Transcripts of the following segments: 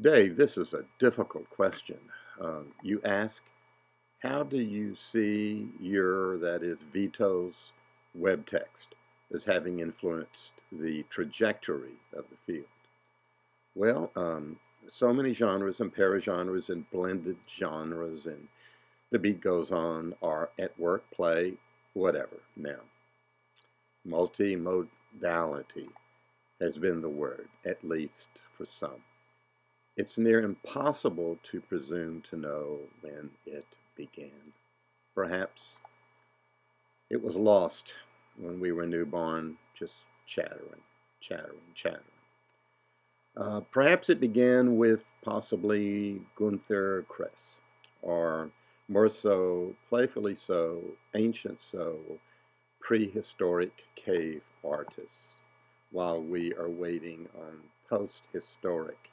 Dave, this is a difficult question. Uh, you ask, how do you see your, that is, Vito's web text as having influenced the trajectory of the field? Well, um, so many genres and paragenres and blended genres and the beat goes on are at work, play, whatever. Now, multimodality has been the word, at least for some. It's near impossible to presume to know when it began. Perhaps it was lost when we were newborn, just chattering, chattering, chattering. Uh, perhaps it began with possibly Gunther Kress, or more so, playfully so, ancient so, prehistoric cave artists, while we are waiting on post-historic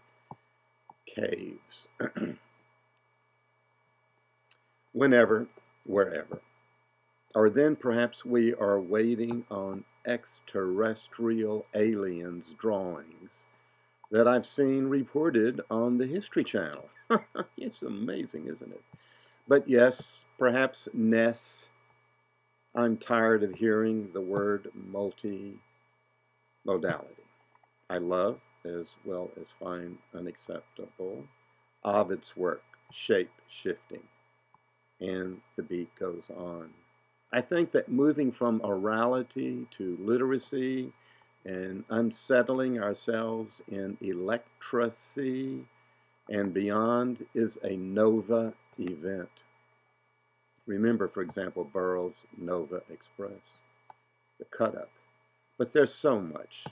caves. Whenever, wherever. Or then perhaps we are waiting on extraterrestrial aliens drawings that I've seen reported on the History Channel. it's amazing, isn't it? But yes, perhaps Ness. I'm tired of hearing the word multi-modality. I love as well as find unacceptable. Ovid's work, shape shifting, and the beat goes on. I think that moving from orality to literacy and unsettling ourselves in electracy and beyond is a nova event. Remember, for example, Burroughs' Nova Express, the cut up. But there's so much,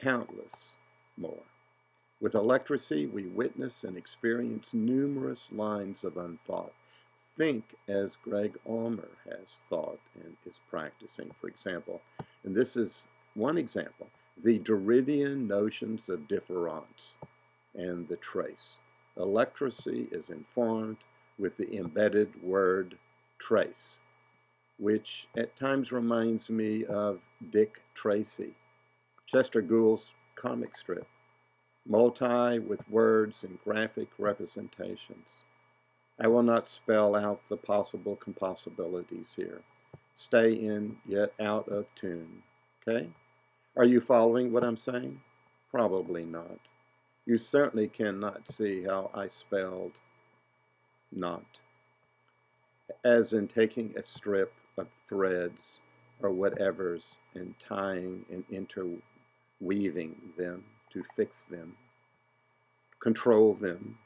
countless more. With electracy, we witness and experience numerous lines of unthought. Think as Greg Ulmer has thought and is practicing, for example. And this is one example the Derridian notions of difference and the trace. Electracy is informed with the embedded word trace, which at times reminds me of Dick Tracy, Chester Gould's comic strip, multi with words and graphic representations. I will not spell out the possible compossibilities here. Stay in, yet out of tune. Okay? Are you following what I'm saying? Probably not. You certainly cannot see how I spelled not, as in taking a strip of threads or whatevers and tying and interweaving them to fix them, control them,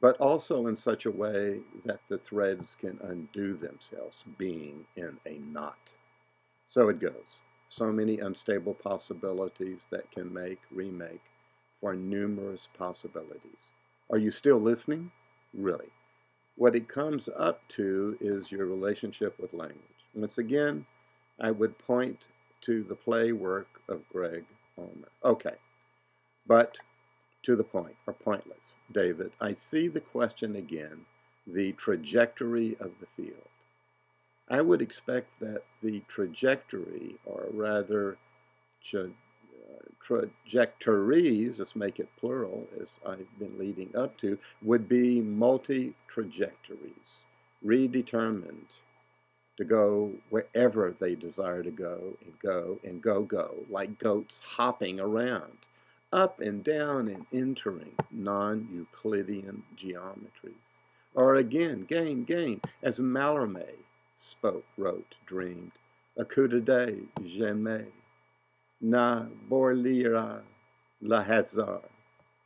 but also in such a way that the threads can undo themselves, being in a knot. So it goes. So many unstable possibilities that can make, remake, for numerous possibilities. Are you still listening? Really. What it comes up to is your relationship with language. Once again, I would point to the play work of Gregg Okay, but to the point, or pointless, David, I see the question again, the trajectory of the field. I would expect that the trajectory, or rather uh, trajectories, let's make it plural, as I've been leading up to, would be multi-trajectories, redetermined to go wherever they desire to go and go and go go, like goats hopping around, up and down and entering non-Euclidean geometries. Or again, gain, gain, as Mallarmé spoke, wrote, dreamed, a coup de dés, jamais na borlira la hasard,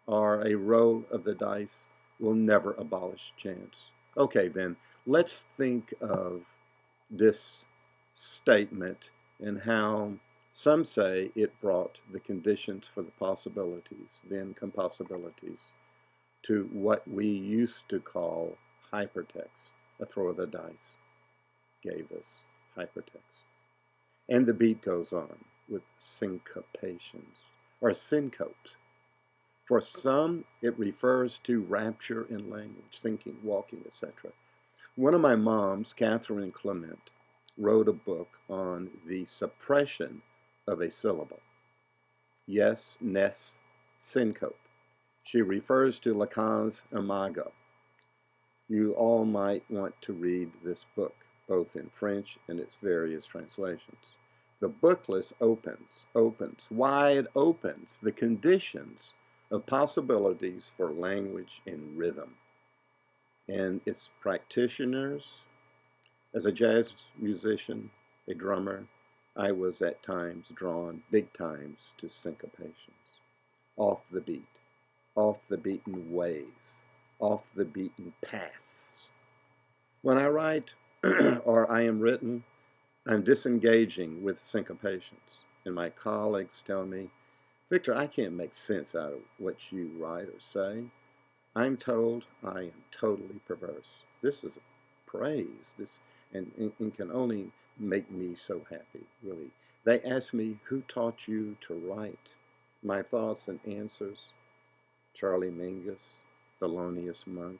or a roll of the dice will never abolish chance. Okay, then, let's think of this statement and how some say it brought the conditions for the possibilities, the incompossibilities, to what we used to call hypertext. A throw of the dice gave us hypertext. And the beat goes on with syncopations or syncopes. For some, it refers to rapture in language, thinking, walking, etc. One of my moms, Catherine Clement, wrote a book on the suppression of a syllable. Yes, ness, syncope. She refers to Lacan's Imago. You all might want to read this book, both in French and its various translations. The booklet opens, opens, wide opens the conditions of possibilities for language in rhythm. And its practitioners, as a jazz musician, a drummer, I was at times drawn big times to syncopations, off the beat, off the beaten ways, off the beaten paths. When I write or I am written, I'm disengaging with syncopations. And my colleagues tell me, Victor, I can't make sense out of what you write or say. I'm told I am totally perverse. This is praise. This and, and, and can only make me so happy, really. They ask me, who taught you to write? My thoughts and answers, Charlie Mingus, Thelonious Monk,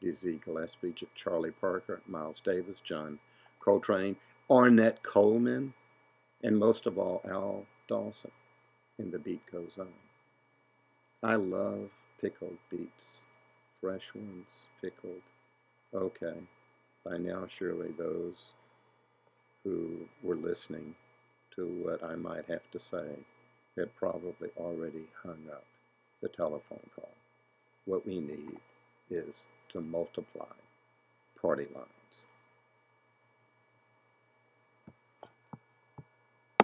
Dizzy Gillespie, Charlie Parker, Miles Davis, John Coltrane, Ornette Coleman, and most of all, Al Dawson. And the beat goes on. I love pickled beets, fresh ones, pickled. Okay, by now surely those who were listening to what I might have to say had probably already hung up the telephone call. What we need is to multiply party lines.